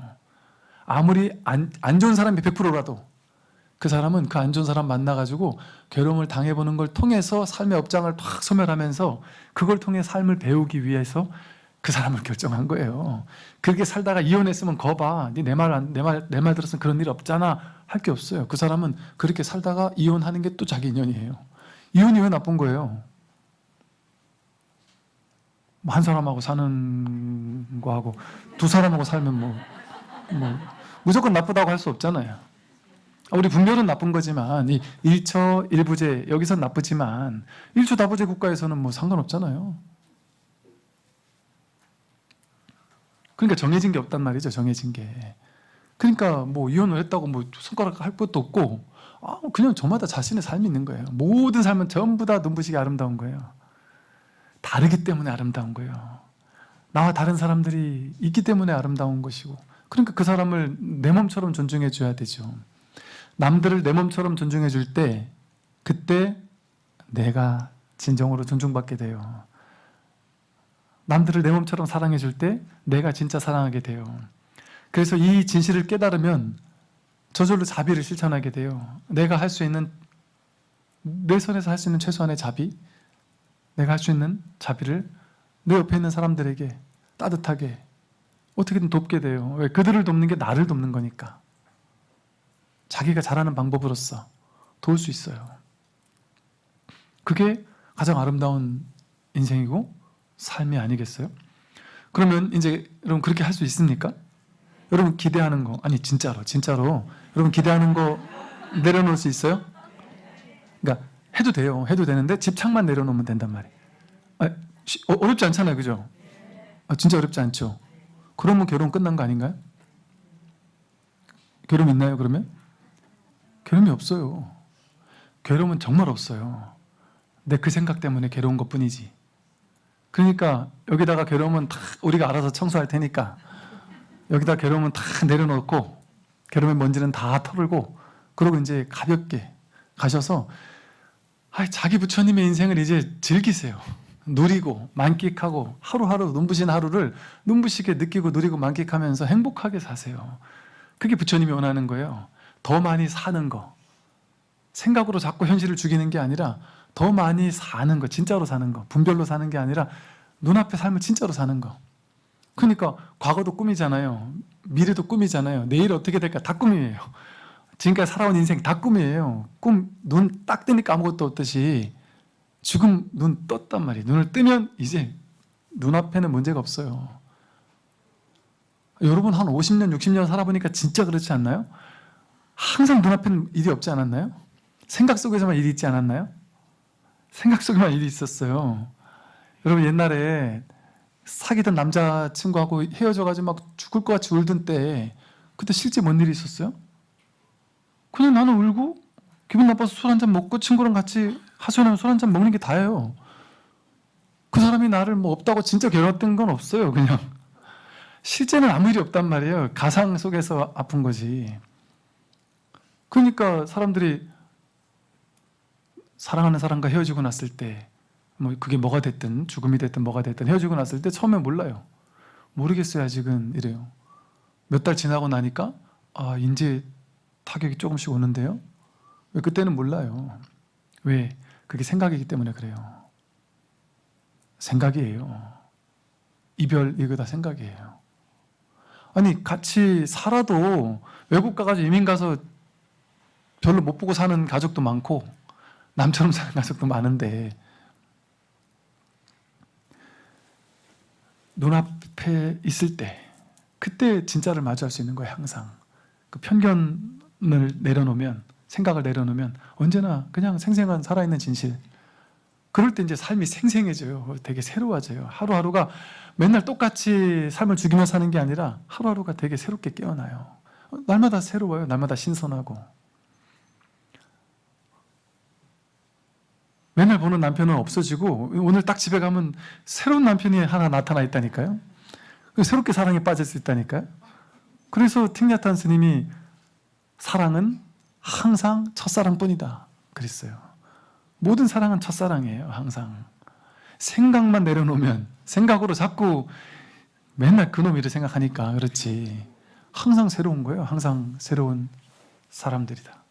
아무리 안, 안 좋은 사람이 100%라도 그 사람은 그 안 좋은 사람 만나가지고 괴로움을 당해보는 걸 통해서 삶의 업장을 탁 소멸하면서 그걸 통해 삶을 배우기 위해서 그 사람을 결정한 거예요. 그렇게 살다가 이혼했으면 거봐. 네 내말내말 내 말 들었으면 그런 일 없잖아. 할 게 없어요. 그 사람은 그렇게 살다가 이혼하는 게 또 자기 인연이에요. 이혼이 왜 나쁜 거예요? 뭐한 사람하고 사는 거하고 두 사람하고 살면 뭐, 뭐 무조건 나쁘다고 할 수 없잖아요. 우리 분별은 나쁜 거지만 이 일처 일부제 여기선 나쁘지만 일처 다부제 국가에서는 뭐 상관없잖아요. 그러니까 정해진 게 없단 말이죠. 정해진 게. 그러니까 뭐 이혼을 했다고 뭐 손가락 할 것도 없고 아, 그냥 저마다 자신의 삶이 있는 거예요. 모든 삶은 전부 다 눈부시게 아름다운 거예요. 다르기 때문에 아름다운 거예요. 나와 다른 사람들이 있기 때문에 아름다운 것이고 그러니까 그 사람을 내 몸처럼 존중해 줘야 되죠. 남들을 내 몸처럼 존중해 줄 때 그때 내가 진정으로 존중받게 돼요. 남들을 내 몸처럼 사랑해 줄 때 내가 진짜 사랑하게 돼요. 그래서 이 진실을 깨달으면 저절로 자비를 실천하게 돼요. 내가 할 수 있는 내 선에서 할 수 있는 최소한의 자비, 내가 할 수 있는 자비를 내 옆에 있는 사람들에게 따뜻하게 어떻게든 돕게 돼요. 왜? 그들을 돕는 게 나를 돕는 거니까. 자기가 잘하는 방법으로서 도울 수 있어요. 그게 가장 아름다운 인생이고 삶이 아니겠어요? 그러면 이제 여러분 그렇게 할 수 있습니까? 여러분 기대하는 거 아니 진짜로 진짜로 여러분 기대하는 거 내려놓을 수 있어요? 그러니까 해도 돼요. 해도 되는데 집착만 내려놓으면 된단 말이에요. 아, 쉬- 어, 어렵지 않잖아요. 그죠? 아, 진짜 어렵지 않죠? 그러면 결혼 끝난 거 아닌가요? 괴로움 있나요, 그러면? 괴로움이 없어요. 괴로움은 정말 없어요. 내 그 생각 때문에 괴로운 것 뿐이지. 그러니까 여기다가 괴로움은 다 우리가 알아서 청소할 테니까 여기다 괴로움은 다 내려놓고 괴로움의 먼지는 다 털고 그러고 이제 가볍게 가셔서 아, 자기 부처님의 인생을 이제 즐기세요. 누리고 만끽하고 하루하루 눈부신 하루를 눈부시게 느끼고 누리고 만끽하면서 행복하게 사세요. 그게 부처님이 원하는 거예요. 더 많이 사는 거. 생각으로 자꾸 현실을 죽이는 게 아니라 더 많이 사는 거, 진짜로 사는 거. 분별로 사는 게 아니라 눈앞의 삶을 진짜로 사는 거. 그러니까 과거도 꿈이잖아요. 미래도 꿈이잖아요. 내일 어떻게 될까 다 꿈이에요. 지금까지 살아온 인생 다 꿈이에요. 꿈, 눈 딱 뜨니까 아무것도 없듯이 지금 눈 떴단 말이에요. 눈을 뜨면 이제 눈앞에는 문제가 없어요. 여러분 한 50년, 60년 살아보니까 진짜 그렇지 않나요? 항상 눈앞에는 일이 없지 않았나요? 생각 속에서만 일이 있지 않았나요? 생각 속에만 일이 있었어요. 여러분 옛날에 사귀던 남자친구하고 헤어져가지고 막 죽을 것 같이 울던 때 그때 실제 뭔 일이 있었어요? 그냥 나는 울고 기분 나빠서 술 한 잔 먹고 친구랑 같이 하소연하면 술 한 잔 먹는 게 다예요. 그 사람이 나를 뭐 없다고 진짜 괴로웠던 건 없어요. 그냥 실제는 아무 일이 없단 말이에요. 가상 속에서 아픈 거지. 그러니까 사람들이 사랑하는 사람과 헤어지고 났을 때 뭐 그게 뭐가 됐든 죽음이 됐든 뭐가 됐든 헤어지고 났을 때 처음에 몰라요. 모르겠어요 아직은 이래요. 몇 달 지나고 나니까 아 이제 타격이 조금씩 오는데요. 왜 그때는 몰라요. 왜? 그게 생각이기 때문에 그래요. 생각이에요. 이별 이거 다 생각이에요. 아니 같이 살아도 외국 가가지고 이민 가서 별로 못 보고 사는 가족도 많고 남처럼 사는 가족도 많은데 눈앞에 있을 때 그때 진짜를 마주할 수 있는 거예요 항상. 그 편견을 내려놓으면 생각을 내려놓으면 언제나 그냥 생생한 살아있는 진실. 그럴 때 이제 삶이 생생해져요. 되게 새로워져요. 하루하루가 맨날 똑같이 삶을 죽이며 사는 게 아니라 하루하루가 되게 새롭게 깨어나요. 어, 날마다 새로워요. 날마다 신선하고 맨날 보는 남편은 없어지고 오늘 딱 집에 가면 새로운 남편이 하나 나타나 있다니까요. 새롭게 사랑에 빠질 수 있다니까요. 그래서 틱냐탄 스님이 사랑은 항상 첫사랑뿐이다 그랬어요. 모든 사랑은 첫사랑이에요. 항상 생각만 내려놓으면 생각으로 자꾸 맨날 그놈이를 생각하니까 그렇지 항상 새로운 거예요. 항상 새로운 사람들이다.